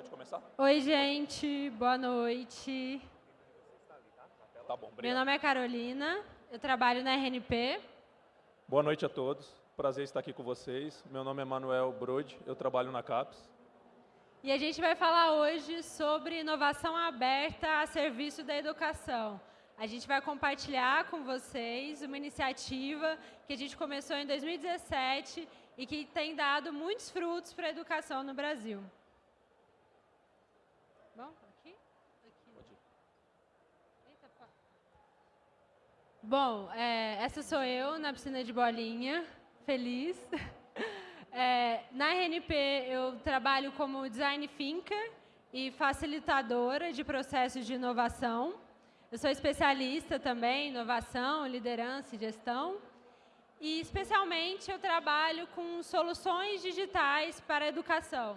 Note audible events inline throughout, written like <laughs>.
Pode começar? Oi, gente. Boa noite. Tá bom. Meu nome é Carolina, eu trabalho na RNP. Boa noite a todos. Prazer estar aqui com vocês. Meu nome é Manuel Brode, eu trabalho na CAPES. E a gente vai falar hoje sobre inovação aberta a serviço da educação. A gente vai compartilhar com vocês uma iniciativa que a gente começou em 2017 e que tem dado muitos frutos para a educação no Brasil. Bom, aqui? aqui. Eita, pá. Bom, é, essa sou eu na piscina de bolinha, feliz. <laughs> É, na RNP, eu trabalho como design thinker e facilitadora de processos de inovação. Eu sou especialista também em inovação, liderança e gestão. E, especialmente, eu trabalho com soluções digitais para a educação.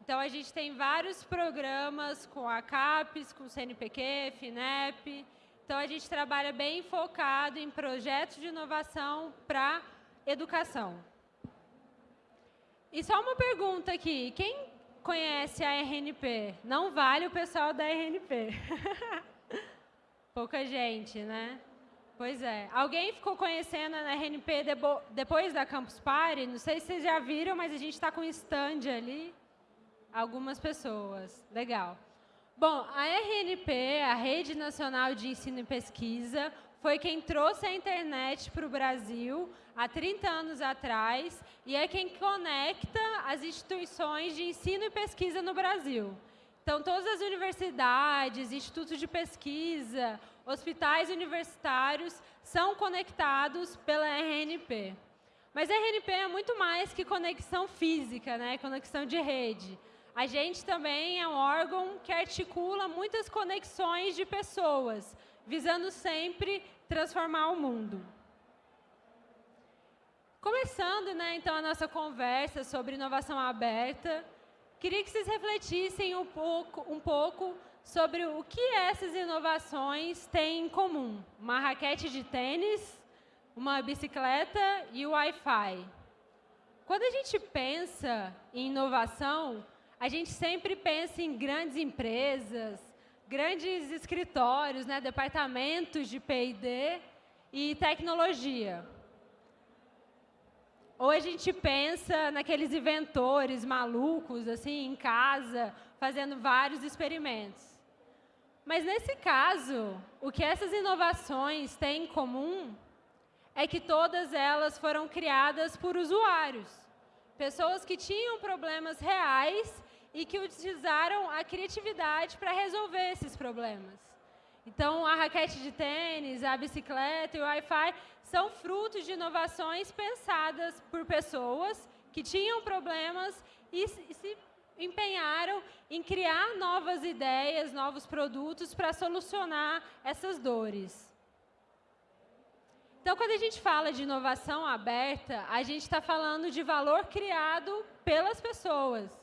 Então, a gente tem vários programas com a CAPES, com o CNPq, FINEP. Então, a gente trabalha bem focado em projetos de inovação para educação. E só uma pergunta aqui. Quem conhece a RNP? Não vale o pessoal da RNP. <laughs> Pouca gente, né? Pois é. Alguém ficou conhecendo a RNP depois da Campus Party? Não sei se vocês já viram, mas a gente está com um stand ali. Algumas pessoas. Legal. Bom, a RNP, a Rede Nacional de Ensino e Pesquisa, foi quem trouxe a internet para o Brasil há 30 anos atrás e é quem conecta as instituições de ensino e pesquisa no Brasil. Então, todas as universidades, institutos de pesquisa, hospitais universitários são conectados pela RNP. Mas a RNP é muito mais que conexão física, né? conexão de rede. A gente também é um órgão que articula muitas conexões de pessoas, visando sempre transformar o mundo. Começando, né, então, a nossa conversa sobre inovação aberta, queria que vocês refletissem um pouco, um pouco sobre o que essas inovações têm em comum. Uma raquete de tênis, uma bicicleta e o Wi-Fi. Quando a gente pensa em inovação, a gente sempre pensa em grandes empresas, grandes escritórios, né, departamentos de P&D e tecnologia. Ou a gente pensa naqueles inventores malucos, assim, em casa, fazendo vários experimentos. Mas, nesse caso, o que essas inovações têm em comum é que todas elas foram criadas por usuários. Pessoas que tinham problemas reais e que utilizaram a criatividade para resolver esses problemas. Então, a raquete de tênis, a bicicleta e o Wi-Fi são frutos de inovações pensadas por pessoas que tinham problemas e se empenharam em criar novas ideias, novos produtos para solucionar essas dores. Então, quando a gente fala de inovação aberta, a gente está falando de valor criado pelas pessoas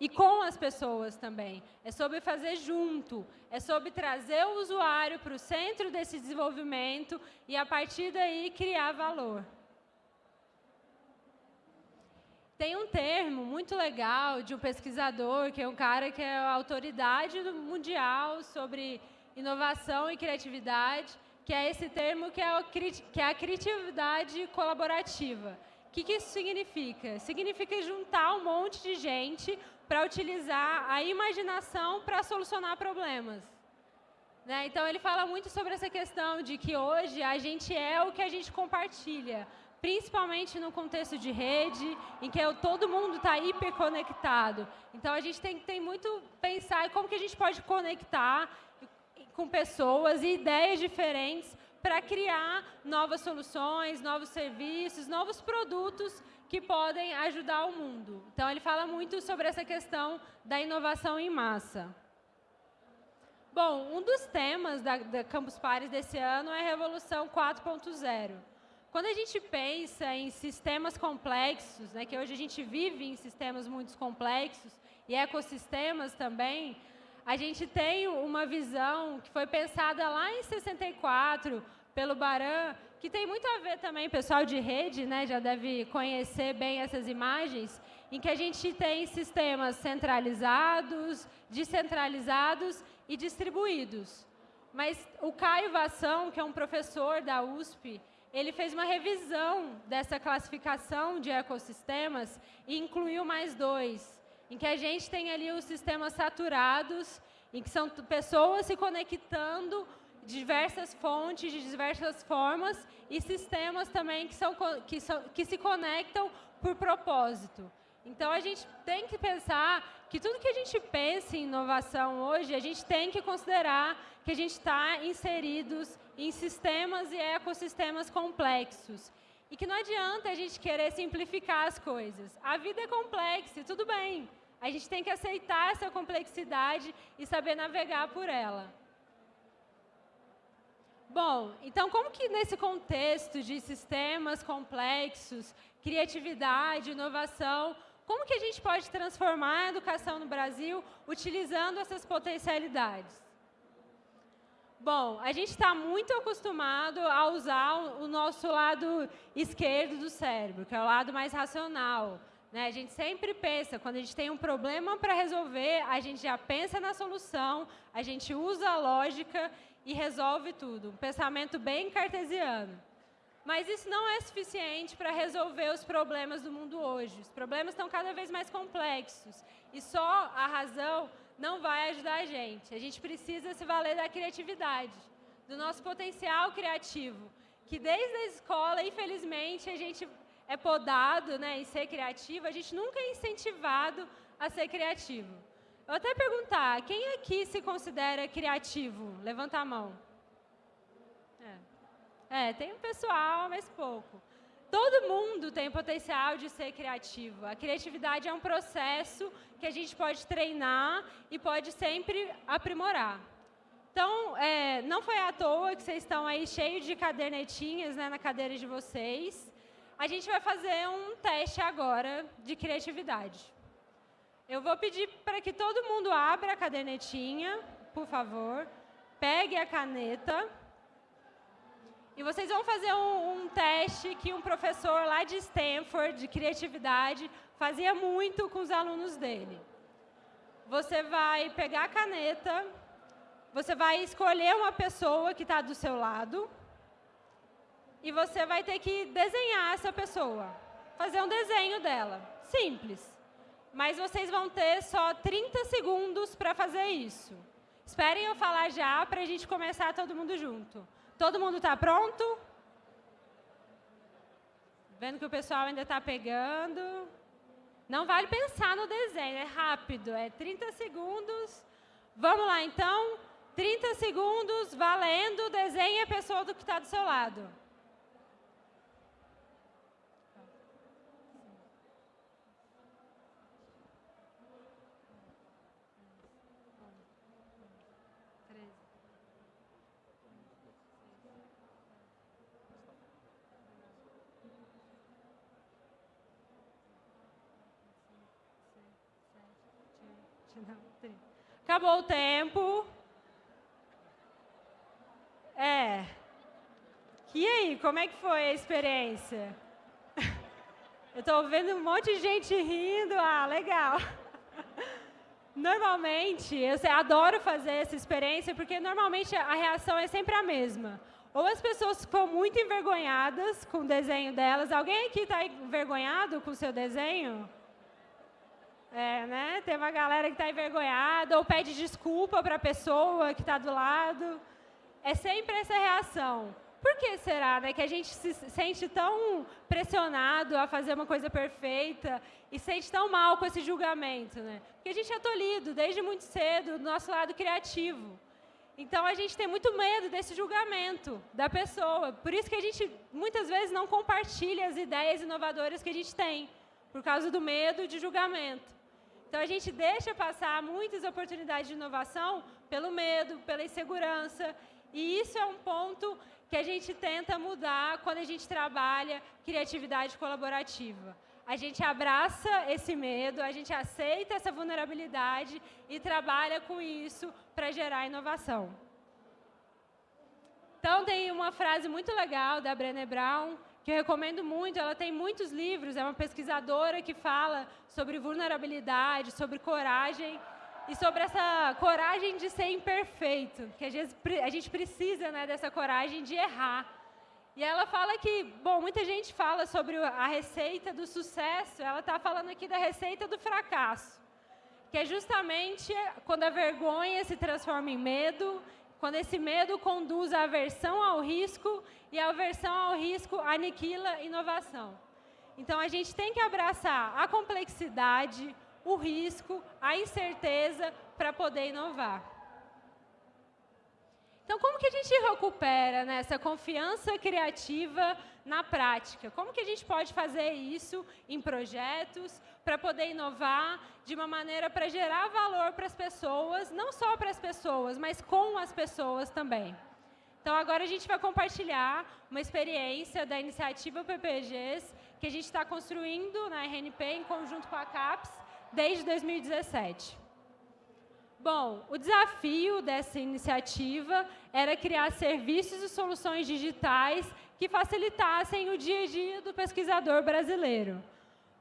e com as pessoas também. É sobre fazer junto, é sobre trazer o usuário para o centro desse desenvolvimento e, a partir daí, criar valor. Tem um termo muito legal de um pesquisador, que é um cara que é a autoridade mundial sobre inovação e criatividade, que é esse termo que é, o, que é a criatividade colaborativa. O que, que isso significa? Significa juntar um monte de gente para utilizar a imaginação para solucionar problemas. Né? Então, ele fala muito sobre essa questão de que hoje a gente é o que a gente compartilha, principalmente no contexto de rede, em que todo mundo está hiperconectado. Então, a gente tem tem muito pensar em como que a gente pode conectar com pessoas e ideias diferentes para criar novas soluções, novos serviços, novos produtos que podem ajudar o mundo. Então, ele fala muito sobre essa questão da inovação em massa. Bom, um dos temas da, da Campus Pares desse ano é a Revolução 4.0. Quando a gente pensa em sistemas complexos, né, que hoje a gente vive em sistemas muito complexos, e ecossistemas também, a gente tem uma visão que foi pensada lá em 64 pelo Baran, que tem muito a ver também, pessoal de rede, né, já deve conhecer bem essas imagens, em que a gente tem sistemas centralizados, descentralizados e distribuídos. Mas o Caio Vação, que é um professor da USP, ele fez uma revisão dessa classificação de ecossistemas e incluiu mais dois, em que a gente tem ali os sistemas saturados, em que são pessoas se conectando diversas fontes, de diversas formas, e sistemas também que, são, que, são, que se conectam por propósito. Então, a gente tem que pensar que tudo que a gente pensa em inovação hoje, a gente tem que considerar que a gente está inseridos em sistemas e ecossistemas complexos. E que não adianta a gente querer simplificar as coisas. A vida é complexa tudo bem. A gente tem que aceitar essa complexidade e saber navegar por ela. Bom, então como que nesse contexto de sistemas complexos, criatividade, inovação, como que a gente pode transformar a educação no Brasil utilizando essas potencialidades? Bom, a gente está muito acostumado a usar o nosso lado esquerdo do cérebro, que é o lado mais racional. Né? A gente sempre pensa, quando a gente tem um problema para resolver, a gente já pensa na solução, a gente usa a lógica e resolve tudo. Um pensamento bem cartesiano. Mas isso não é suficiente para resolver os problemas do mundo hoje. Os problemas estão cada vez mais complexos. E só a razão não vai ajudar a gente. A gente precisa se valer da criatividade, do nosso potencial criativo, que desde a escola, infelizmente, a gente é podado né, em ser criativo, a gente nunca é incentivado a ser criativo. Eu até perguntar, quem aqui se considera criativo? Levanta a mão. É, tem um pessoal, mas pouco. Todo mundo tem potencial de ser criativo. A criatividade é um processo que a gente pode treinar e pode sempre aprimorar. Então, é, não foi à toa que vocês estão aí cheios de cadernetinhas né, na cadeira de vocês. A gente vai fazer um teste agora de criatividade. Eu vou pedir para que todo mundo abra a cadernetinha, por favor. Pegue a caneta. E vocês vão fazer um, um, teste que um professor lá de Stanford, de criatividade, fazia muito com os alunos dele. Você vai pegar a caneta, você vai escolher uma pessoa que está do seu lado, e você vai ter que desenhar essa pessoa, fazer um desenho dela. Simples. Mas vocês vão ter só 30 segundos para fazer isso. Esperem eu falar já para a gente começar todo mundo junto. Todo mundo está pronto? Vendo que o pessoal ainda está pegando. Não vale pensar no desenho, é rápido, é 30 segundos. Vamos lá, então. 30 segundos, valendo, desenhe a pessoa do que está do seu lado. Acabou o tempo. É. E aí, como é que foi a experiência? <laughs> Eu estou vendo um monte de gente rindo. Ah, legal. <laughs> Normalmente, eu adoro fazer essa experiência, porque normalmente a reação é sempre a mesma. Ou as pessoas ficam muito envergonhadas com o desenho delas. Alguém aqui está envergonhado com o seu desenho? É, né? Tem uma galera que está envergonhada ou pede desculpa para a pessoa que está do lado. É sempre essa reação. Por que será né, que a gente se sente tão pressionado a fazer uma coisa perfeita e sente tão mal com esse julgamento? Né? Porque a gente é tolhido desde muito cedo do nosso lado criativo. Então a gente tem muito medo desse julgamento da pessoa. Por isso que a gente muitas vezes não compartilha as ideias inovadoras que a gente tem, por causa do medo de julgamento. Então, a gente deixa passar muitas oportunidades de inovação pelo medo, pela insegurança. E isso é um ponto que a gente tenta mudar quando a gente trabalha criatividade colaborativa. A gente abraça esse medo, a gente aceita essa vulnerabilidade e trabalha com isso para gerar inovação. Então, tem uma frase muito legal da Brené Brown, que eu recomendo muito. Ela tem muitos livros, é uma pesquisadora que fala sobre vulnerabilidade, sobre coragem e sobre essa coragem de ser imperfeito, que às vezes a gente precisa né, dessa coragem de errar. E ela fala que, bom, muita gente fala sobre a receita do sucesso, ela está falando aqui da receita do fracasso, que é justamente quando a vergonha se transforma em medo, quando esse medo conduz à aversão ao risco e a aversão ao risco aniquila inovação. Então a gente tem que abraçar a complexidade, o risco, a incerteza para poder inovar. Então, como que a gente recupera né, essa confiança criativa na prática? Como que a gente pode fazer isso em projetos para poder inovar de uma maneira para gerar valor para as pessoas, não só para as pessoas, mas com as pessoas também? Então, agora a gente vai compartilhar uma experiência da iniciativa PPGs que a gente está construindo na RNP em conjunto com a CAPES desde 2017. Bom, o desafio dessa iniciativa era criar serviços e soluções digitais que facilitassem o dia a dia do pesquisador brasileiro.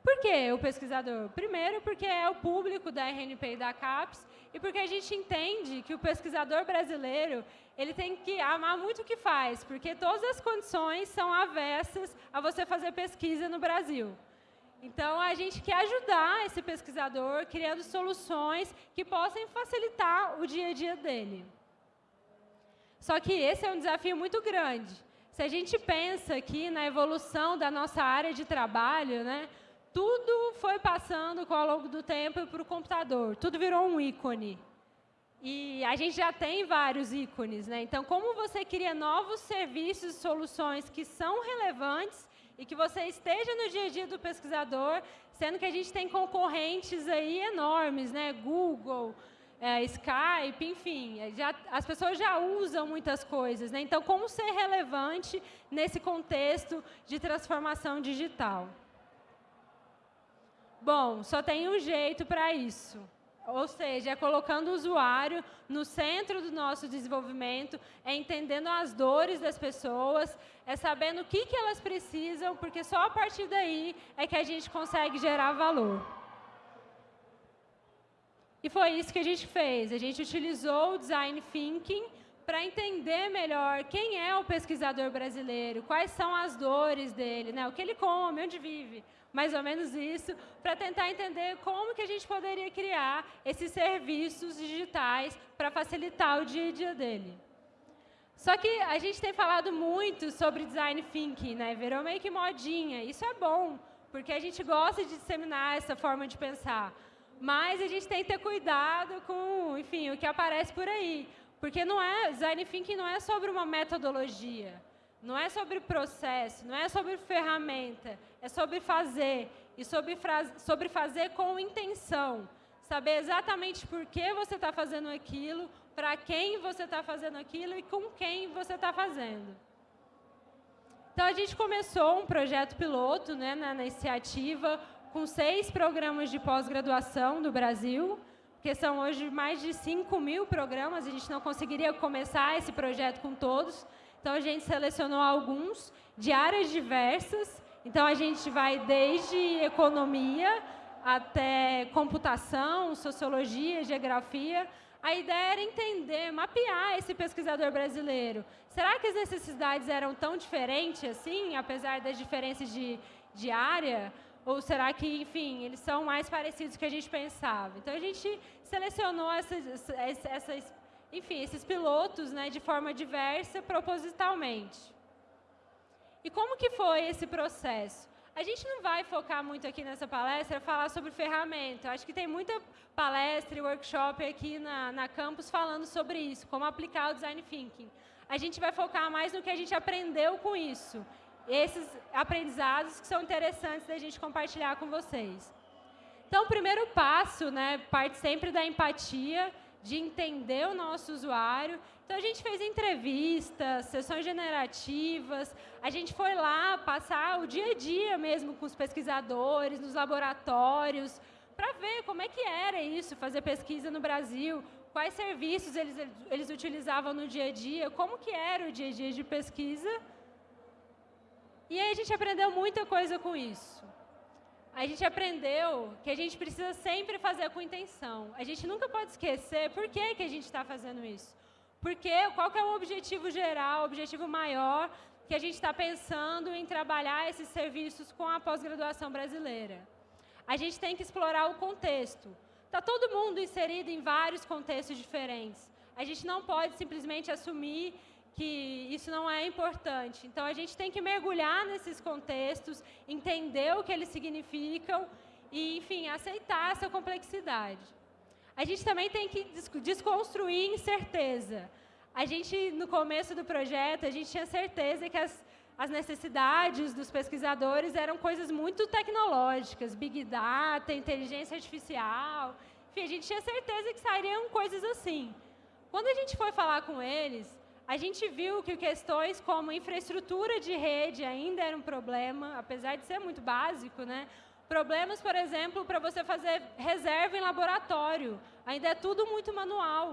Por que o pesquisador? Primeiro, porque é o público da RNP e da CAPES, e porque a gente entende que o pesquisador brasileiro ele tem que amar muito o que faz, porque todas as condições são avessas a você fazer pesquisa no Brasil. Então, a gente quer ajudar esse pesquisador criando soluções que possam facilitar o dia a dia dele. Só que esse é um desafio muito grande. Se a gente pensa aqui na evolução da nossa área de trabalho, né, tudo foi passando ao longo do tempo para o computador, tudo virou um ícone. E a gente já tem vários ícones. Né? Então, como você cria novos serviços e soluções que são relevantes e que você esteja no dia a dia do pesquisador, sendo que a gente tem concorrentes aí enormes, né? Google, é, Skype, enfim, é, já, as pessoas já usam muitas coisas. Né? Então, como ser relevante nesse contexto de transformação digital? Bom, só tem um jeito para isso. Ou seja, é colocando o usuário no centro do nosso desenvolvimento, é entendendo as dores das pessoas, é sabendo o que, que elas precisam, porque só a partir daí é que a gente consegue gerar valor. E foi isso que a gente fez. A gente utilizou o Design Thinking para entender melhor quem é o pesquisador brasileiro, quais são as dores dele, né? o que ele come, onde vive, mais ou menos isso, para tentar entender como que a gente poderia criar esses serviços digitais para facilitar o dia a dia dele. Só que a gente tem falado muito sobre design thinking, né? Virou meio que modinha. Isso é bom, porque a gente gosta de disseminar essa forma de pensar. Mas a gente tem que ter cuidado com, enfim, o que aparece por aí. Porque não é, design thinking não é sobre uma metodologia. Não é sobre processo, não é sobre ferramenta, é sobre fazer e sobre, sobre fazer com intenção. Saber exatamente por que você está fazendo aquilo, para quem você está fazendo aquilo e com quem você está fazendo. Então, a gente começou um projeto piloto né, na, na iniciativa com seis programas de pós-graduação do Brasil, que são hoje mais de 5 mil programas, a gente não conseguiria começar esse projeto com todos, então, a gente selecionou alguns de áreas diversas. Então, a gente vai desde economia até computação, sociologia, geografia. A ideia era entender, mapear esse pesquisador brasileiro. Será que as necessidades eram tão diferentes assim, apesar das diferenças de, de área? Ou será que, enfim, eles são mais parecidos do que a gente pensava? Então, a gente selecionou essas, essas enfim, esses pilotos né, de forma diversa, propositalmente. E como que foi esse processo? A gente não vai focar muito aqui nessa palestra, falar sobre ferramenta. Acho que tem muita palestra e workshop aqui na, na campus falando sobre isso, como aplicar o Design Thinking. A gente vai focar mais no que a gente aprendeu com isso. Esses aprendizados que são interessantes da gente compartilhar com vocês. Então, o primeiro passo, né, parte sempre da empatia, de entender o nosso usuário. Então, a gente fez entrevistas, sessões generativas, a gente foi lá passar o dia a dia mesmo com os pesquisadores, nos laboratórios, para ver como é que era isso, fazer pesquisa no Brasil, quais serviços eles, eles utilizavam no dia a dia, como que era o dia a dia de pesquisa. E aí a gente aprendeu muita coisa com isso. A gente aprendeu que a gente precisa sempre fazer com intenção. A gente nunca pode esquecer por que, que a gente está fazendo isso. Porque qual que é o objetivo geral, o objetivo maior que a gente está pensando em trabalhar esses serviços com a pós-graduação brasileira. A gente tem que explorar o contexto. Está todo mundo inserido em vários contextos diferentes. A gente não pode simplesmente assumir que isso não é importante. Então, a gente tem que mergulhar nesses contextos, entender o que eles significam e, enfim, aceitar essa complexidade. A gente também tem que desconstruir incerteza. A gente, no começo do projeto, a gente tinha certeza que as, as necessidades dos pesquisadores eram coisas muito tecnológicas, Big Data, inteligência artificial. Enfim, a gente tinha certeza que sairiam coisas assim. Quando a gente foi falar com eles, a gente viu que questões como infraestrutura de rede ainda era um problema, apesar de ser muito básico, né? Problemas, por exemplo, para você fazer reserva em laboratório. Ainda é tudo muito manual.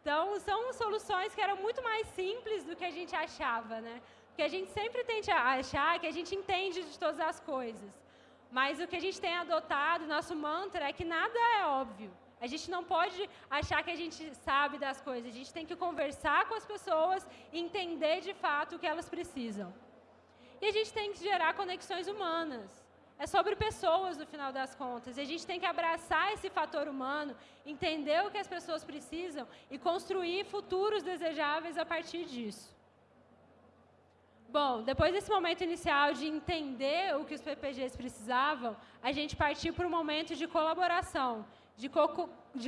Então, são soluções que eram muito mais simples do que a gente achava, né? Porque a gente sempre tende a achar que a gente entende de todas as coisas. Mas o que a gente tem adotado, nosso mantra, é que nada é óbvio. A gente não pode achar que a gente sabe das coisas. A gente tem que conversar com as pessoas e entender de fato o que elas precisam. E a gente tem que gerar conexões humanas é sobre pessoas no final das contas. E a gente tem que abraçar esse fator humano, entender o que as pessoas precisam e construir futuros desejáveis a partir disso. Bom, depois desse momento inicial de entender o que os PPGs precisavam, a gente partiu para um momento de colaboração, de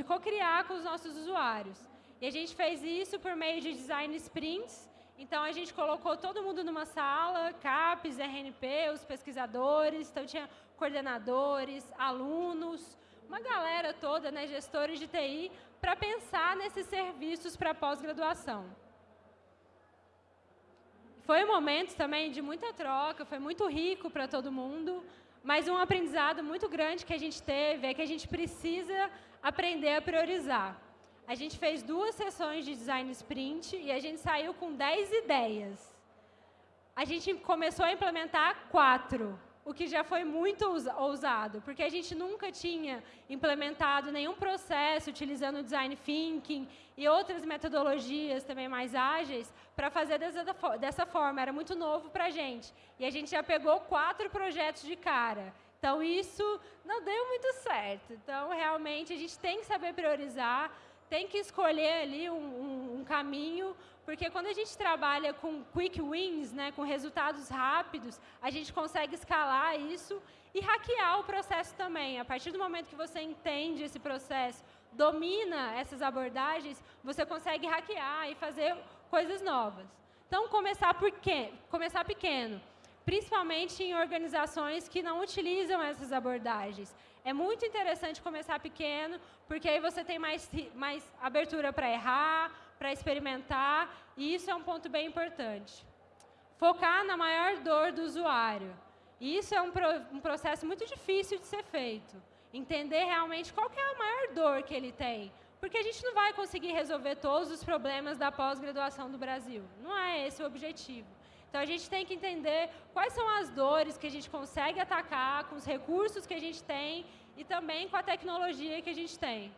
co-criar co com os nossos usuários. E a gente fez isso por meio de design sprints, então, a gente colocou todo mundo numa sala, CAPES, RNP, os pesquisadores, então tinha coordenadores, alunos, uma galera toda, né, gestores de TI, para pensar nesses serviços para pós-graduação. Foi um momento também de muita troca, foi muito rico para todo mundo, mas um aprendizado muito grande que a gente teve é que a gente precisa aprender a priorizar. A gente fez duas sessões de design sprint e a gente saiu com 10 ideias. A gente começou a implementar quatro, o que já foi muito ousado, porque a gente nunca tinha implementado nenhum processo utilizando design thinking e outras metodologias também mais ágeis para fazer dessa, dessa forma. Era muito novo para a gente. E a gente já pegou quatro projetos de cara. Então, isso não deu muito certo. Então, realmente, a gente tem que saber priorizar, tem que escolher ali um, um, um, caminho, porque quando a gente trabalha com quick wins, né, com resultados rápidos, a gente consegue escalar isso e hackear o processo também. A partir do momento que você entende esse processo, domina essas abordagens, você consegue hackear e fazer coisas novas. Então, começar, por quê? começar pequeno, principalmente em organizações que não utilizam essas abordagens. É muito interessante começar pequeno, porque aí você tem mais, mais abertura para errar, para experimentar, e isso é um ponto bem importante. Focar na maior dor do usuário. E isso é um, pro, um processo muito difícil de ser feito. Entender realmente qual é a maior dor que ele tem. Porque a gente não vai conseguir resolver todos os problemas da pós-graduação do Brasil. Não é esse o objetivo. Então, a gente tem que entender quais são as dores que a gente consegue atacar com os recursos que a gente tem e também com a tecnologia que a gente tem.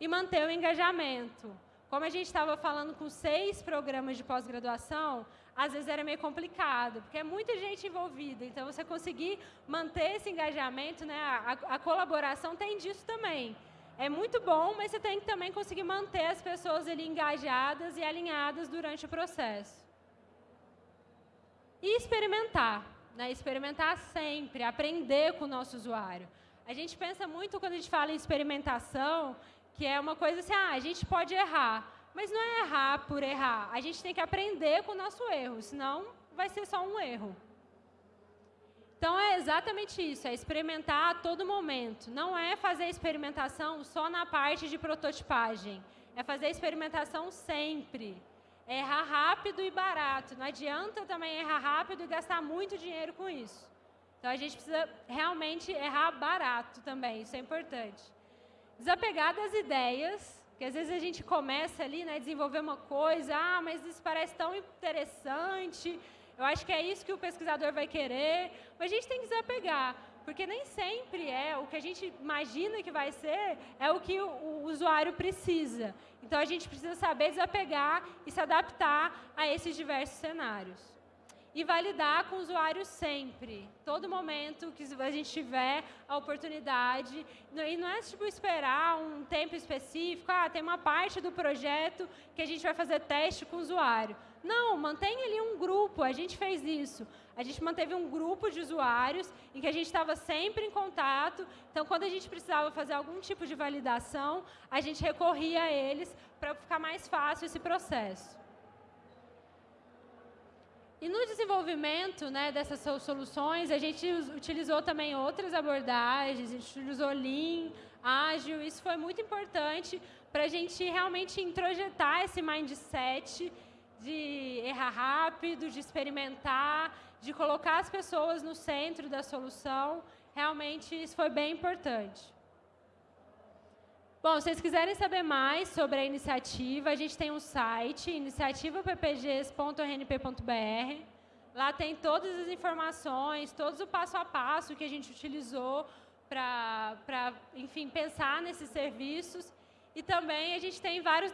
E manter o engajamento. Como a gente estava falando com seis programas de pós-graduação, às vezes era meio complicado, porque é muita gente envolvida. Então, você conseguir manter esse engajamento, né, a, a colaboração tem disso também. É muito bom, mas você tem que também conseguir manter as pessoas ali engajadas e alinhadas durante o processo. E experimentar, né? experimentar sempre, aprender com o nosso usuário. A gente pensa muito quando a gente fala em experimentação, que é uma coisa assim, ah, a gente pode errar, mas não é errar por errar. A gente tem que aprender com o nosso erro, senão vai ser só um erro. Então é exatamente isso, é experimentar a todo momento. Não é fazer experimentação só na parte de prototipagem, é fazer experimentação sempre errar rápido e barato. Não adianta também errar rápido e gastar muito dinheiro com isso. Então a gente precisa realmente errar barato também, isso é importante. Desapegar das ideias, que às vezes a gente começa ali, né, desenvolver uma coisa, ah, mas isso parece tão interessante, Eu acho que é isso que o pesquisador vai querer, mas a gente tem que desapegar, porque nem sempre é o que a gente imagina que vai ser, é o que o usuário precisa. Então a gente precisa saber desapegar e se adaptar a esses diversos cenários e validar com o usuário sempre, todo momento que a gente tiver a oportunidade. E não é tipo esperar um tempo específico, ah, tem uma parte do projeto que a gente vai fazer teste com o usuário. Não, mantém ali um grupo, a gente fez isso. A gente manteve um grupo de usuários em que a gente estava sempre em contato. Então, quando a gente precisava fazer algum tipo de validação, a gente recorria a eles para ficar mais fácil esse processo. E no desenvolvimento né, dessas soluções, a gente utilizou também outras abordagens, a gente utilizou Lean, Ágil, isso foi muito importante para a gente realmente introjetar esse mindset de errar rápido, de experimentar, de colocar as pessoas no centro da solução. Realmente isso foi bem importante. Bom, se vocês quiserem saber mais sobre a iniciativa, a gente tem um site, iniciativappgs.rnp.br. Lá tem todas as informações, todos o passo a passo que a gente utilizou para, enfim, pensar nesses serviços. E também a gente tem vários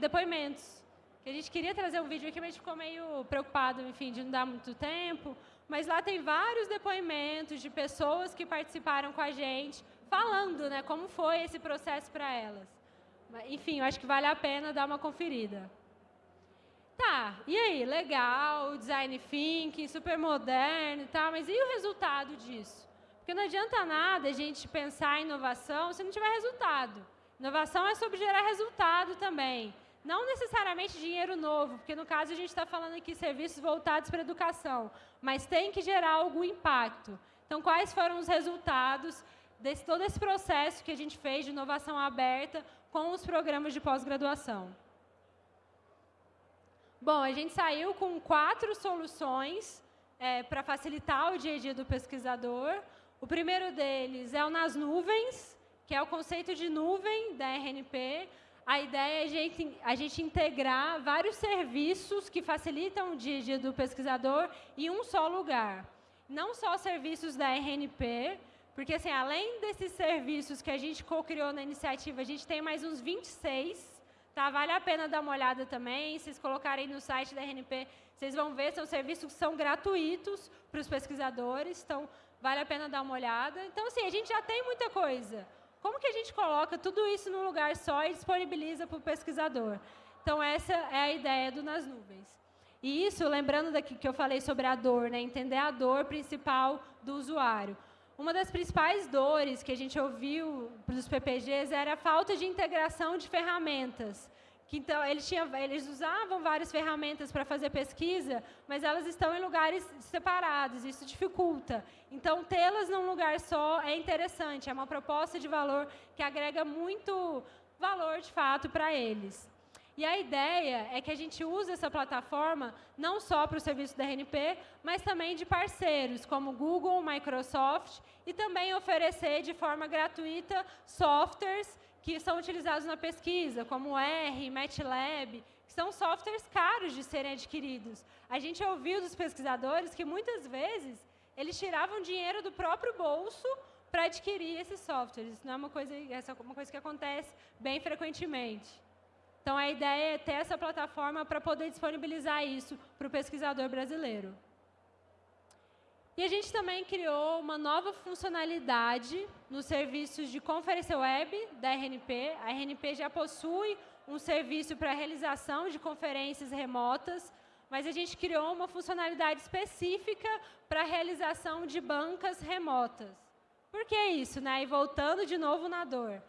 depoimentos. Que a gente queria trazer um vídeo aqui, mas a gente ficou meio preocupado, enfim, de não dar muito tempo. Mas lá tem vários depoimentos de pessoas que participaram com a gente, falando né, como foi esse processo para elas. Enfim, eu acho que vale a pena dar uma conferida. Tá, e aí, legal, design thinking, super moderno e tal, mas e o resultado disso? Porque não adianta nada a gente pensar em inovação se não tiver resultado. Inovação é sobre gerar resultado também. Não necessariamente dinheiro novo, porque no caso a gente está falando aqui serviços voltados para a educação, mas tem que gerar algum impacto. Então, quais foram os resultados desse todo esse processo que a gente fez de inovação aberta com os programas de pós-graduação. Bom, a gente saiu com quatro soluções é, para facilitar o dia a dia do pesquisador. O primeiro deles é o nas nuvens, que é o conceito de nuvem da RNP. A ideia é a gente, a gente integrar vários serviços que facilitam o dia a dia do pesquisador em um só lugar. Não só serviços da RNP, porque, assim, além desses serviços que a gente co-criou na iniciativa, a gente tem mais uns 26, tá? Vale a pena dar uma olhada também. Se vocês colocarem no site da RNP, vocês vão ver, são serviços que são gratuitos para os pesquisadores, então vale a pena dar uma olhada. Então, assim, a gente já tem muita coisa. Como que a gente coloca tudo isso num lugar só e disponibiliza para o pesquisador? Então, essa é a ideia do Nas Nuvens. E isso, lembrando daqui que eu falei sobre a dor, né? entender a dor principal do usuário. Uma das principais dores que a gente ouviu dos PPGs era a falta de integração de ferramentas. Que, então, eles, eles usavam várias ferramentas para fazer pesquisa, mas elas estão em lugares separados, isso dificulta. Então, tê-las num lugar só é interessante, é uma proposta de valor que agrega muito valor, de fato, para eles. E a ideia é que a gente use essa plataforma não só para o serviço da RNP, mas também de parceiros, como Google, Microsoft, e também oferecer de forma gratuita softwares que são utilizados na pesquisa, como R, MATLAB, que são softwares caros de serem adquiridos. A gente ouviu dos pesquisadores que, muitas vezes, eles tiravam dinheiro do próprio bolso para adquirir esses softwares. Isso não é uma coisa, essa é uma coisa que acontece bem frequentemente. Então, a ideia é ter essa plataforma para poder disponibilizar isso para o pesquisador brasileiro. E a gente também criou uma nova funcionalidade nos serviços de conferência web da RNP. A RNP já possui um serviço para realização de conferências remotas, mas a gente criou uma funcionalidade específica para a realização de bancas remotas. Por que isso? Né? E voltando de novo na dor.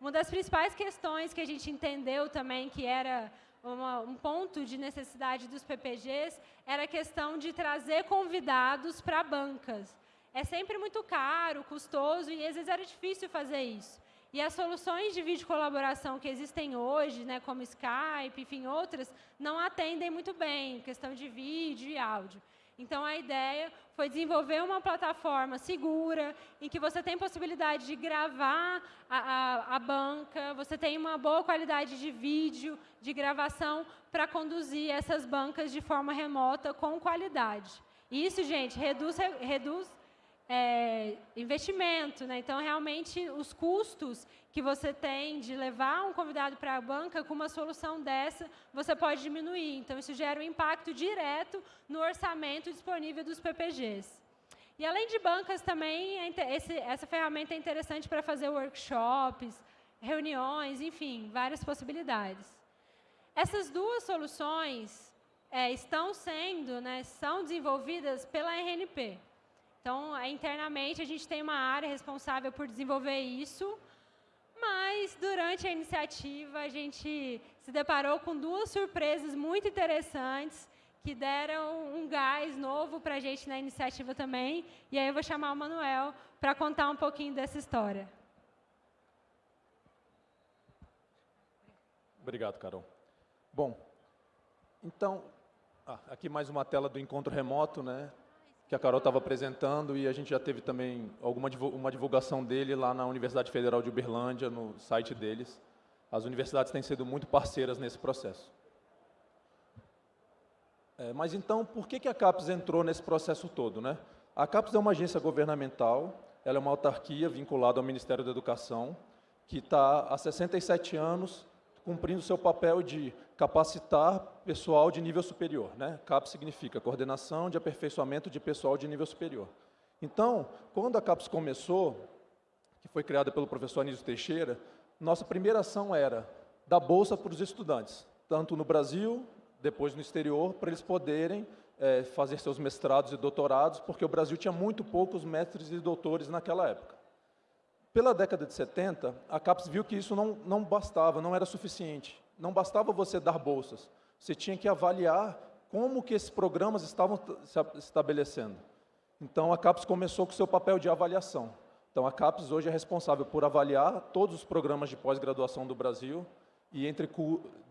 Uma das principais questões que a gente entendeu também que era uma, um ponto de necessidade dos PPGs era a questão de trazer convidados para bancas. É sempre muito caro, custoso e às vezes era difícil fazer isso. E as soluções de vídeo colaboração que existem hoje, né, como Skype, enfim, outras, não atendem muito bem, questão de vídeo e áudio. Então, a ideia foi desenvolver uma plataforma segura, em que você tem possibilidade de gravar a, a, a banca, você tem uma boa qualidade de vídeo, de gravação, para conduzir essas bancas de forma remota com qualidade. Isso, gente, reduz, reduz é, investimento. Né? Então, realmente, os custos que você tem de levar um convidado para a banca, com uma solução dessa, você pode diminuir. Então, isso gera um impacto direto no orçamento disponível dos PPGs. E, além de bancas, também, é esse, essa ferramenta é interessante para fazer workshops, reuniões, enfim, várias possibilidades. Essas duas soluções é, estão sendo, né, são desenvolvidas pela RNP. Então, internamente, a gente tem uma área responsável por desenvolver isso, mas durante a iniciativa a gente se deparou com duas surpresas muito interessantes que deram um gás novo para a gente na iniciativa também. E aí eu vou chamar o Manuel para contar um pouquinho dessa história. Obrigado, Carol. Bom, então, ah, aqui mais uma tela do encontro remoto, né? Que a Carol estava apresentando e a gente já teve também alguma uma divulgação dele lá na Universidade Federal de Uberlândia, no site deles. As universidades têm sido muito parceiras nesse processo. É, mas então, por que, que a CAPES entrou nesse processo todo? Né? A CAPES é uma agência governamental, ela é uma autarquia vinculada ao Ministério da Educação, que está há 67 anos cumprindo seu papel de capacitar pessoal de nível superior. Né? CAPES significa Coordenação de Aperfeiçoamento de Pessoal de Nível Superior. Então, quando a CAPES começou, que foi criada pelo professor Anísio Teixeira, nossa primeira ação era dar bolsa para os estudantes, tanto no Brasil, depois no exterior, para eles poderem é, fazer seus mestrados e doutorados, porque o Brasil tinha muito poucos mestres e doutores naquela época. Pela década de 70, a CAPES viu que isso não, não bastava, não era suficiente. Não bastava você dar bolsas. Você tinha que avaliar como que esses programas estavam se estabelecendo. Então, a CAPES começou com o seu papel de avaliação. Então, a CAPES hoje é responsável por avaliar todos os programas de pós-graduação do Brasil, e entre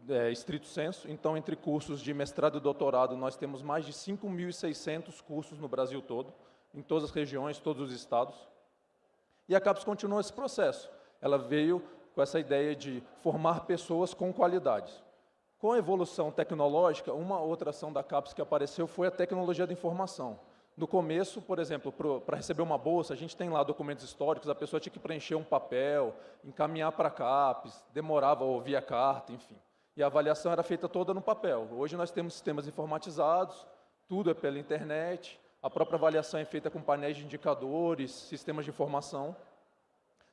é, estrito senso, então entre cursos de mestrado e doutorado, nós temos mais de 5.600 cursos no Brasil todo, em todas as regiões, todos os estados. E a CAPES continuou esse processo. Ela veio com essa ideia de formar pessoas com qualidades. Com a evolução tecnológica, uma outra ação da CAPES que apareceu foi a tecnologia da informação. No começo, por exemplo, para receber uma bolsa, a gente tem lá documentos históricos, a pessoa tinha que preencher um papel, encaminhar para a CAPES, demorava ou via carta, enfim. E a avaliação era feita toda no papel. Hoje nós temos sistemas informatizados, tudo é pela internet, a própria avaliação é feita com painéis de indicadores, sistemas de informação.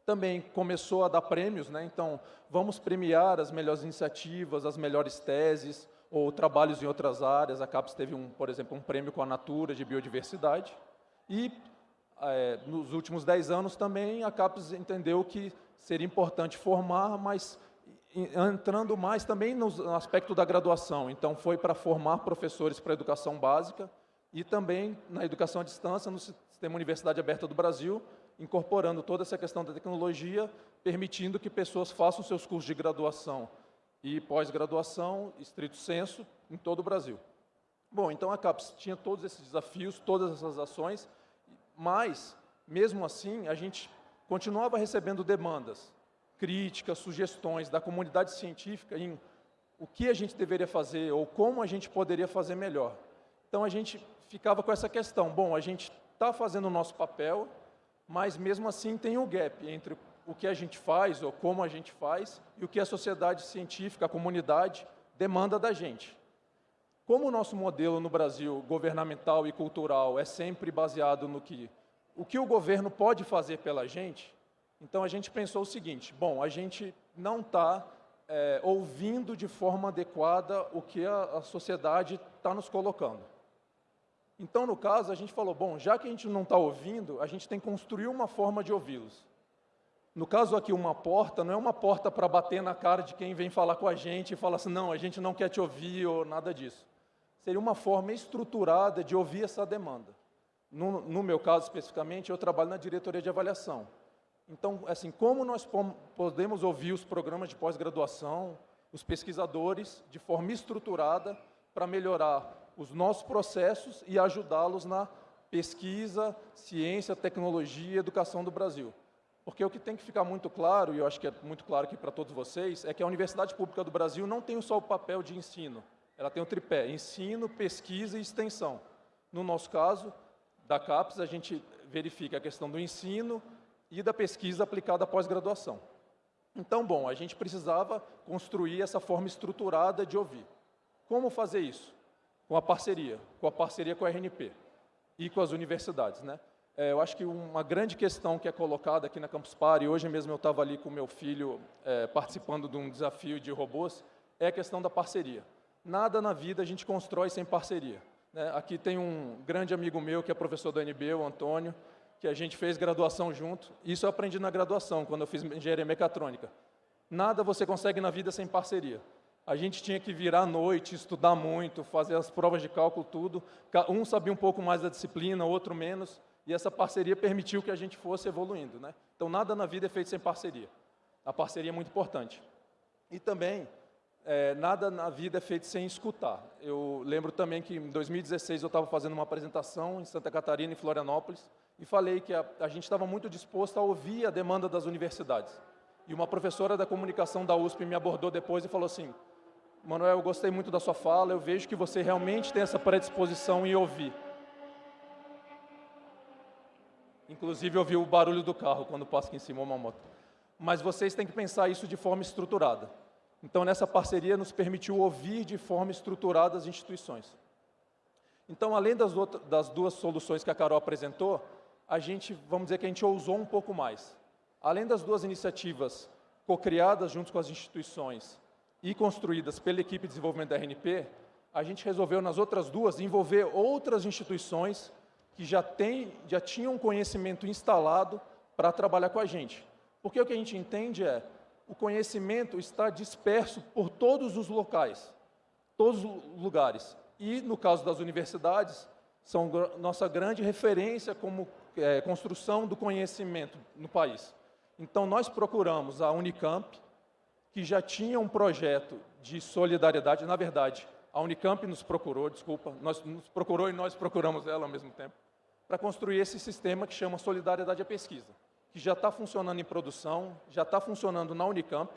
Também começou a dar prêmios, né? então vamos premiar as melhores iniciativas, as melhores teses, ou trabalhos em outras áreas. A CAPES teve, um, por exemplo, um prêmio com a Natura de biodiversidade. E, é, nos últimos dez anos também, a CAPES entendeu que seria importante formar, mas entrando mais também no aspecto da graduação. Então, foi para formar professores para educação básica, e também na educação à distância, no Sistema Universidade Aberta do Brasil, incorporando toda essa questão da tecnologia, permitindo que pessoas façam seus cursos de graduação e pós-graduação, estrito senso, em todo o Brasil. Bom, então a CAPES tinha todos esses desafios, todas essas ações, mas, mesmo assim, a gente continuava recebendo demandas, críticas, sugestões da comunidade científica em o que a gente deveria fazer ou como a gente poderia fazer melhor. Então a gente ficava com essa questão, bom, a gente está fazendo o nosso papel, mas mesmo assim tem um gap entre o que a gente faz ou como a gente faz e o que a sociedade científica, a comunidade, demanda da gente. Como o nosso modelo no Brasil, governamental e cultural, é sempre baseado no que o que o governo pode fazer pela gente, então a gente pensou o seguinte, bom, a gente não está é, ouvindo de forma adequada o que a, a sociedade está nos colocando. Então, no caso, a gente falou, bom, já que a gente não está ouvindo, a gente tem que construir uma forma de ouvi-los. No caso aqui, uma porta, não é uma porta para bater na cara de quem vem falar com a gente e falar assim, não, a gente não quer te ouvir ou nada disso. Seria uma forma estruturada de ouvir essa demanda. No, no meu caso, especificamente, eu trabalho na diretoria de avaliação. Então, assim, como nós podemos ouvir os programas de pós-graduação, os pesquisadores, de forma estruturada, para melhorar os nossos processos e ajudá-los na pesquisa, ciência, tecnologia e educação do Brasil. Porque o que tem que ficar muito claro, e eu acho que é muito claro aqui para todos vocês, é que a Universidade Pública do Brasil não tem só o papel de ensino, ela tem o tripé, ensino, pesquisa e extensão. No nosso caso, da CAPES, a gente verifica a questão do ensino e da pesquisa aplicada à pós-graduação. Então, bom, a gente precisava construir essa forma estruturada de ouvir. Como fazer isso? Com a parceria, com a parceria com a RNP e com as universidades, né? É, eu acho que uma grande questão que é colocada aqui na Campus Party, hoje mesmo eu estava ali com meu filho é, participando de um desafio de robôs, é a questão da parceria. Nada na vida a gente constrói sem parceria. Né? Aqui tem um grande amigo meu que é professor da NB, o Antônio, que a gente fez graduação junto. Isso eu aprendi na graduação, quando eu fiz engenharia mecatrônica. Nada você consegue na vida sem parceria. A gente tinha que virar à noite, estudar muito, fazer as provas de cálculo, tudo. Um sabia um pouco mais da disciplina, outro menos e essa parceria permitiu que a gente fosse evoluindo. Né? Então, nada na vida é feito sem parceria. A parceria é muito importante. E também, é, nada na vida é feito sem escutar. Eu lembro também que em 2016 eu estava fazendo uma apresentação em Santa Catarina, em Florianópolis, e falei que a, a gente estava muito disposto a ouvir a demanda das universidades. E uma professora da comunicação da USP me abordou depois e falou assim, Manuel, eu gostei muito da sua fala, eu vejo que você realmente tem essa predisposição em ouvir. Inclusive, eu vi o barulho do carro quando passa aqui em cima uma moto. Mas vocês têm que pensar isso de forma estruturada. Então, nessa parceria, nos permitiu ouvir de forma estruturada as instituições. Então, além das, outras, das duas soluções que a Carol apresentou, a gente, vamos dizer que a gente ousou um pouco mais. Além das duas iniciativas co-criadas junto com as instituições e construídas pela equipe de desenvolvimento da RNP, a gente resolveu nas outras duas envolver outras instituições que já, tem, já tinham conhecimento instalado para trabalhar com a gente. Porque o que a gente entende é, o conhecimento está disperso por todos os locais, todos os lugares. E, no caso das universidades, são nossa grande referência como é, construção do conhecimento no país. Então, nós procuramos a Unicamp, que já tinha um projeto de solidariedade, na verdade, a Unicamp nos procurou, desculpa, nós, nos procurou e nós procuramos ela ao mesmo tempo, para construir esse sistema que chama Solidariedade à Pesquisa, que já está funcionando em produção, já está funcionando na Unicamp.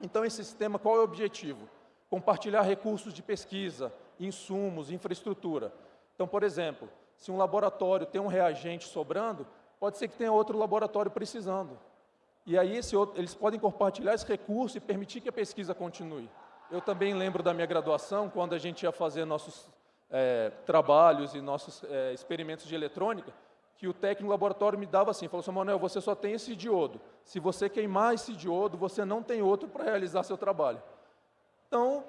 Então, esse sistema, qual é o objetivo? Compartilhar recursos de pesquisa, insumos, infraestrutura. Então, por exemplo, se um laboratório tem um reagente sobrando, pode ser que tenha outro laboratório precisando. E aí outro, eles podem compartilhar esse recurso e permitir que a pesquisa continue. Eu também lembro da minha graduação, quando a gente ia fazer nossos é, trabalhos e nossos é, experimentos de eletrônica, que o técnico do laboratório me dava assim, falou assim, Manuel, você só tem esse diodo. Se você queimar esse diodo, você não tem outro para realizar seu trabalho. Então,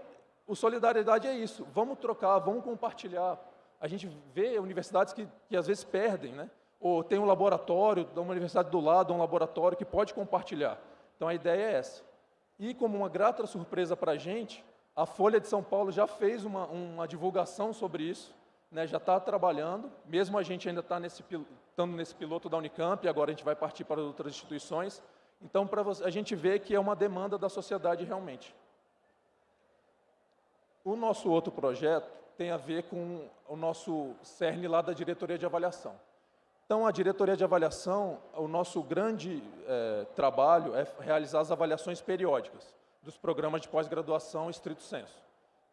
o solidariedade é isso. Vamos trocar, vamos compartilhar. A gente vê universidades que, que às vezes perdem, né? Ou tem um laboratório, da universidade do lado, um laboratório que pode compartilhar. Então, a ideia é essa. E como uma grata surpresa para a gente, a Folha de São Paulo já fez uma, uma divulgação sobre isso, né, já está trabalhando, mesmo a gente ainda está nesse, estando nesse piloto da Unicamp, agora a gente vai partir para outras instituições. Então, para a gente ver que é uma demanda da sociedade realmente. O nosso outro projeto tem a ver com o nosso CERN lá da diretoria de avaliação. Então, a diretoria de avaliação, o nosso grande é, trabalho é realizar as avaliações periódicas dos programas de pós-graduação estrito senso.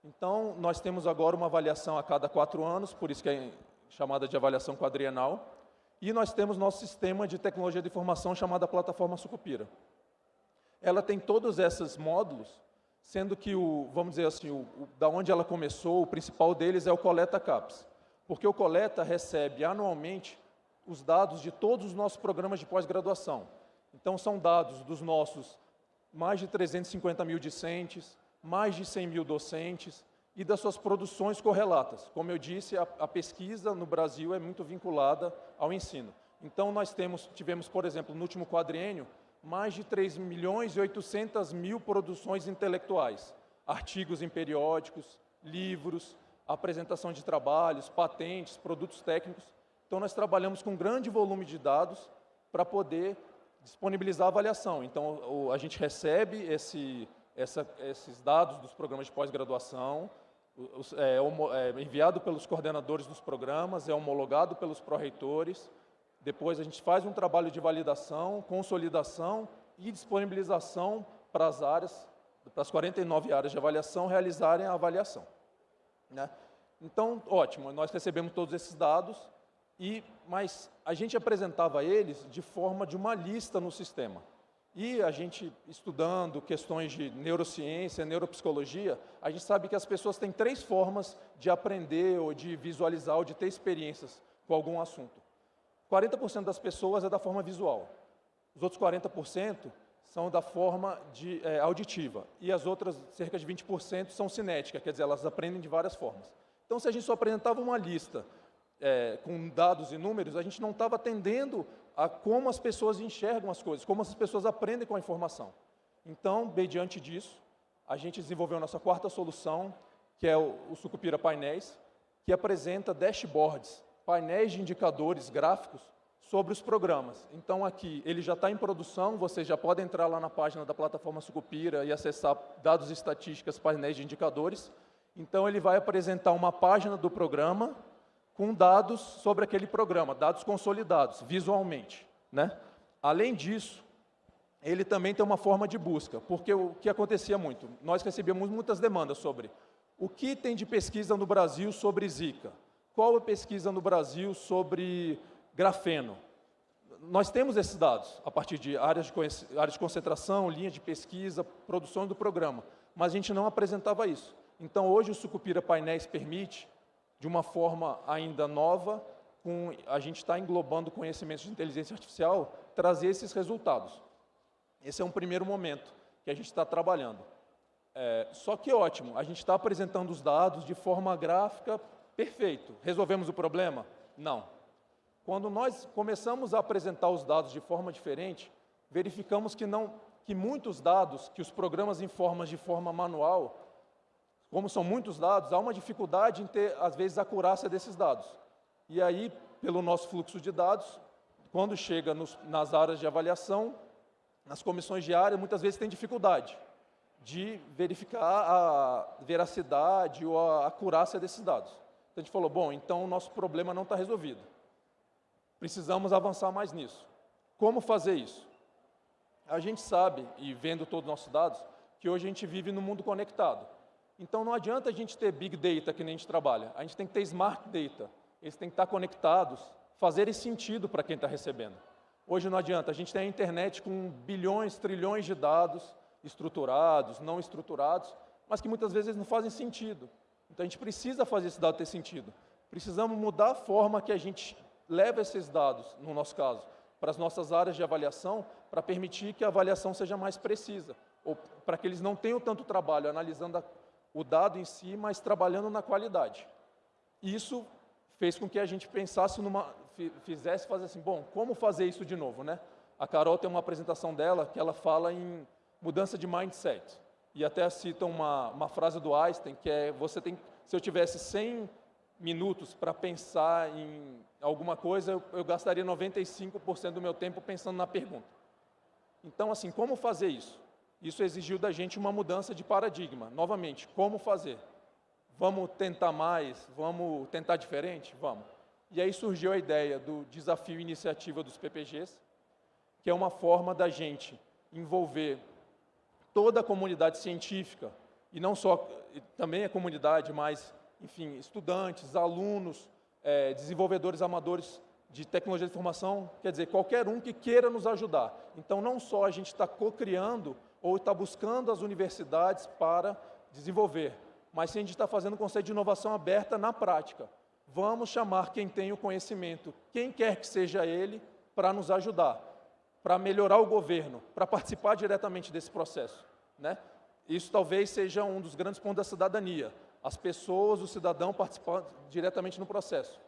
Então, nós temos agora uma avaliação a cada quatro anos, por isso que é chamada de avaliação quadrienal, e nós temos nosso sistema de tecnologia de informação chamada plataforma Sucupira. Ela tem todos esses módulos, sendo que, o, vamos dizer assim, o, o, da onde ela começou, o principal deles é o Coleta CAPS, porque o Coleta recebe anualmente os dados de todos os nossos programas de pós-graduação. Então, são dados dos nossos mais de 350 mil discentes, mais de 100 mil docentes e das suas produções correlatas. Como eu disse, a, a pesquisa no Brasil é muito vinculada ao ensino. Então, nós temos, tivemos, por exemplo, no último quadriênio, mais de 3 milhões e 800 mil produções intelectuais, artigos em periódicos, livros, apresentação de trabalhos, patentes, produtos técnicos. Então, nós trabalhamos com um grande volume de dados para poder disponibilizar a avaliação. Então, a gente recebe esse, essa, esses dados dos programas de pós-graduação, é, é, enviado pelos coordenadores dos programas, é homologado pelos pró-reitores, depois a gente faz um trabalho de validação, consolidação e disponibilização para as áreas, para as 49 áreas de avaliação realizarem a avaliação. Né? Então, ótimo, nós recebemos todos esses dados, e, mas a gente apresentava eles de forma de uma lista no sistema. E a gente, estudando questões de neurociência, neuropsicologia, a gente sabe que as pessoas têm três formas de aprender, ou de visualizar, ou de ter experiências com algum assunto. 40% das pessoas é da forma visual. Os outros 40% são da forma de, é, auditiva. E as outras, cerca de 20%, são cinética, quer dizer, elas aprendem de várias formas. Então, se a gente só apresentava uma lista é, com dados e números, a gente não estava atendendo a como as pessoas enxergam as coisas, como as pessoas aprendem com a informação. Então, mediante disso, a gente desenvolveu a nossa quarta solução, que é o, o Sucupira Painéis, que apresenta dashboards, painéis de indicadores gráficos sobre os programas. Então, aqui, ele já está em produção, você já pode entrar lá na página da plataforma Sucupira e acessar dados estatísticas, painéis de indicadores. Então, ele vai apresentar uma página do programa, com dados sobre aquele programa, dados consolidados, visualmente. Né? Além disso, ele também tem uma forma de busca, porque o que acontecia muito, nós recebíamos muitas demandas sobre o que tem de pesquisa no Brasil sobre Zika, qual a pesquisa no Brasil sobre grafeno. Nós temos esses dados, a partir de áreas de, áreas de concentração, linha de pesquisa, produção do programa, mas a gente não apresentava isso. Então, hoje o Sucupira Painéis permite de uma forma ainda nova, com, a gente está englobando conhecimentos de inteligência artificial, trazer esses resultados. Esse é um primeiro momento que a gente está trabalhando. É, só que ótimo, a gente está apresentando os dados de forma gráfica, perfeito. Resolvemos o problema? Não. Quando nós começamos a apresentar os dados de forma diferente, verificamos que, não, que muitos dados que os programas informam de forma manual como são muitos dados, há uma dificuldade em ter, às vezes, a acurácia desses dados. E aí, pelo nosso fluxo de dados, quando chega nos, nas áreas de avaliação, nas comissões de área, muitas vezes tem dificuldade de verificar a veracidade ou a acurácia desses dados. Então a gente falou, bom, então o nosso problema não está resolvido. Precisamos avançar mais nisso. Como fazer isso? A gente sabe, e vendo todos os nossos dados, que hoje a gente vive no mundo conectado. Então não adianta a gente ter big data que nem a gente trabalha, a gente tem que ter smart data. Eles têm que estar conectados, fazerem sentido para quem está recebendo. Hoje não adianta, a gente tem a internet com bilhões, trilhões de dados estruturados, não estruturados, mas que muitas vezes não fazem sentido. Então a gente precisa fazer esse dado ter sentido. Precisamos mudar a forma que a gente leva esses dados, no nosso caso, para as nossas áreas de avaliação, para permitir que a avaliação seja mais precisa, ou para que eles não tenham tanto trabalho analisando a o dado em si, mas trabalhando na qualidade. Isso fez com que a gente pensasse numa, fizesse fazer assim, bom, como fazer isso de novo, né? A Carol tem uma apresentação dela que ela fala em mudança de mindset. E até cita uma, uma frase do Einstein, que é, você tem, se eu tivesse 100 minutos para pensar em alguma coisa, eu, eu gastaria 95% do meu tempo pensando na pergunta. Então, assim, como fazer isso? Isso exigiu da gente uma mudança de paradigma. Novamente, como fazer? Vamos tentar mais? Vamos tentar diferente? Vamos. E aí surgiu a ideia do desafio iniciativa dos PPGs, que é uma forma da gente envolver toda a comunidade científica, e não só, também a comunidade, mas, enfim, estudantes, alunos, é, desenvolvedores amadores de tecnologia de informação, quer dizer, qualquer um que queira nos ajudar. Então, não só a gente está co-criando ou está buscando as universidades para desenvolver, mas sim a gente está fazendo um conceito de inovação aberta na prática. Vamos chamar quem tem o conhecimento, quem quer que seja ele, para nos ajudar, para melhorar o governo, para participar diretamente desse processo. Né? Isso talvez seja um dos grandes pontos da cidadania, as pessoas, o cidadão participar diretamente no processo.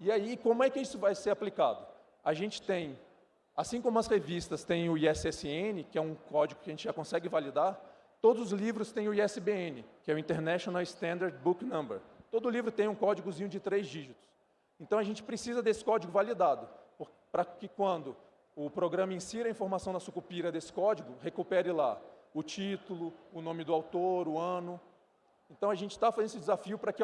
E aí, como é que isso vai ser aplicado? A gente tem Assim como as revistas têm o ISSN, que é um código que a gente já consegue validar, todos os livros têm o ISBN, que é o International Standard Book Number. Todo livro tem um códigozinho de três dígitos. Então a gente precisa desse código validado, para que quando o programa insira a informação na sucupira desse código, recupere lá o título, o nome do autor, o ano. Então, a gente está fazendo esse desafio para que,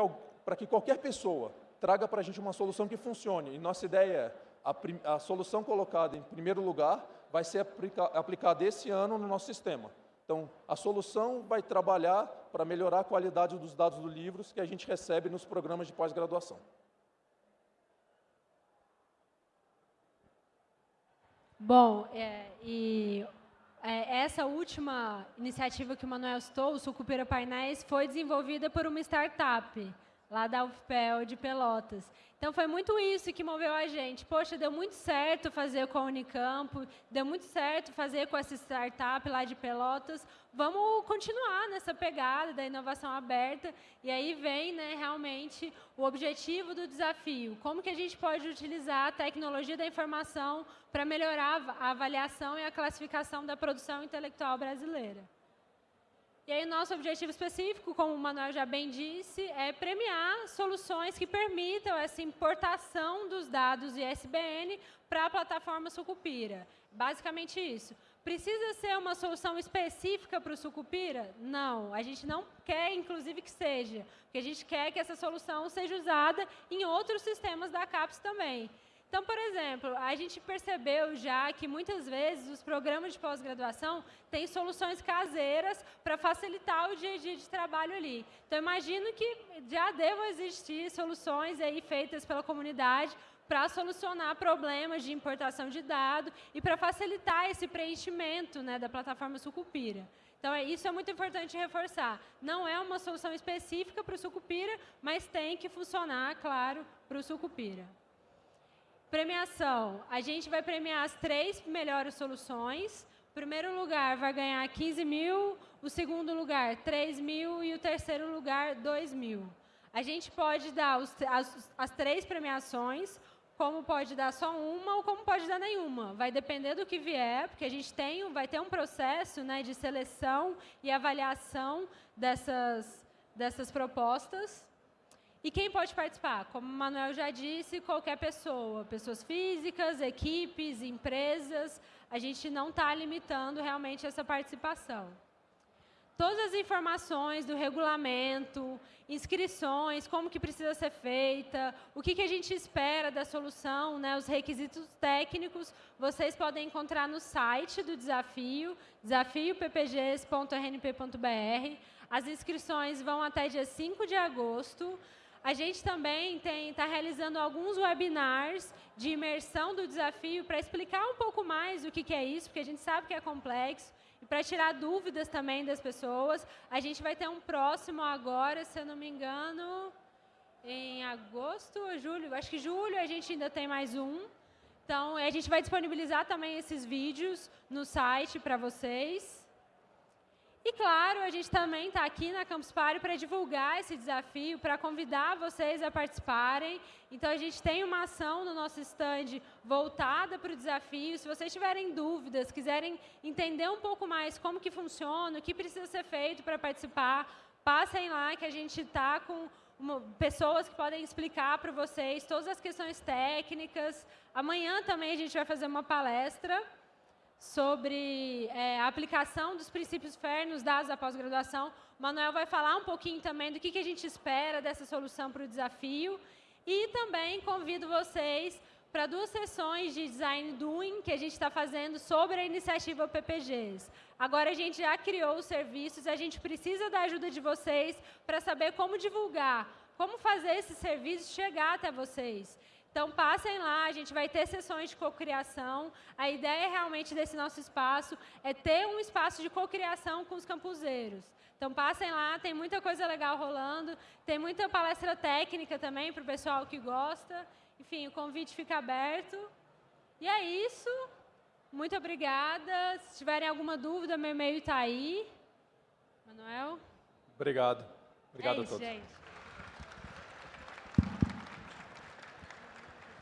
que qualquer pessoa traga para a gente uma solução que funcione. E nossa ideia é, a, a solução colocada em primeiro lugar vai ser aplica, aplicada esse ano no nosso sistema. Então, a solução vai trabalhar para melhorar a qualidade dos dados dos livros que a gente recebe nos programas de pós-graduação. Bom, é, e é, essa última iniciativa que o Manuel citou, o Sucupira Painéis, foi desenvolvida por uma startup lá da UFPEL de Pelotas. Então, foi muito isso que moveu a gente. Poxa, deu muito certo fazer com a Unicamp, deu muito certo fazer com essa startup lá de Pelotas. Vamos continuar nessa pegada da inovação aberta. E aí vem né, realmente o objetivo do desafio. Como que a gente pode utilizar a tecnologia da informação para melhorar a avaliação e a classificação da produção intelectual brasileira. E aí, nosso objetivo específico, como o Manuel já bem disse, é premiar soluções que permitam essa importação dos dados ISBN para a plataforma Sucupira. Basicamente isso. Precisa ser uma solução específica para o Sucupira? Não. A gente não quer, inclusive, que seja. Porque a gente quer que essa solução seja usada em outros sistemas da CAPES também. Então, por exemplo, a gente percebeu já que muitas vezes os programas de pós-graduação têm soluções caseiras para facilitar o dia a dia de trabalho ali. Então, imagino que já devam existir soluções aí feitas pela comunidade para solucionar problemas de importação de dados e para facilitar esse preenchimento né, da plataforma Sucupira. Então, é, isso é muito importante reforçar. Não é uma solução específica para o Sucupira, mas tem que funcionar, claro, para o Sucupira. Premiação. A gente vai premiar as três melhores soluções. O primeiro lugar vai ganhar 15 mil, o segundo lugar 3 mil e o terceiro lugar 2 mil. A gente pode dar os, as, as três premiações, como pode dar só uma ou como pode dar nenhuma. Vai depender do que vier, porque a gente tem, vai ter um processo né, de seleção e avaliação dessas, dessas propostas. E quem pode participar? Como o Manuel já disse, qualquer pessoa, pessoas físicas, equipes, empresas, a gente não está limitando realmente essa participação. Todas as informações do regulamento, inscrições, como que precisa ser feita, o que, que a gente espera da solução, né, os requisitos técnicos, vocês podem encontrar no site do desafio, desafioppgs.rnp.br. As inscrições vão até dia 5 de agosto. A gente também está realizando alguns webinars de imersão do desafio para explicar um pouco mais o que, que é isso, porque a gente sabe que é complexo, e para tirar dúvidas também das pessoas. A gente vai ter um próximo agora, se eu não me engano, em agosto ou julho, acho que julho a gente ainda tem mais um. Então, a gente vai disponibilizar também esses vídeos no site para vocês. E claro, a gente também está aqui na Campus Party para divulgar esse desafio, para convidar vocês a participarem. Então, a gente tem uma ação no nosso stand voltada para o desafio. Se vocês tiverem dúvidas, quiserem entender um pouco mais como que funciona, o que precisa ser feito para participar, passem lá que a gente está com uma, pessoas que podem explicar para vocês todas as questões técnicas. Amanhã também a gente vai fazer uma palestra sobre é, a aplicação dos princípios FAIR nos dados da pós-graduação. O Manuel vai falar um pouquinho também do que, que a gente espera dessa solução para o desafio. E também convido vocês para duas sessões de Design Doing que a gente está fazendo sobre a iniciativa PPGs. Agora a gente já criou os serviços e a gente precisa da ajuda de vocês para saber como divulgar, como fazer esses serviços chegar até vocês. Então, passem lá, a gente vai ter sessões de cocriação. A ideia realmente desse nosso espaço é ter um espaço de cocriação com os campuseiros. Então, passem lá, tem muita coisa legal rolando, tem muita palestra técnica também para o pessoal que gosta. Enfim, o convite fica aberto. E é isso. Muito obrigada. Se tiverem alguma dúvida, meu e-mail está aí. Manuel? Obrigado. Obrigado é isso, a todos. Gente.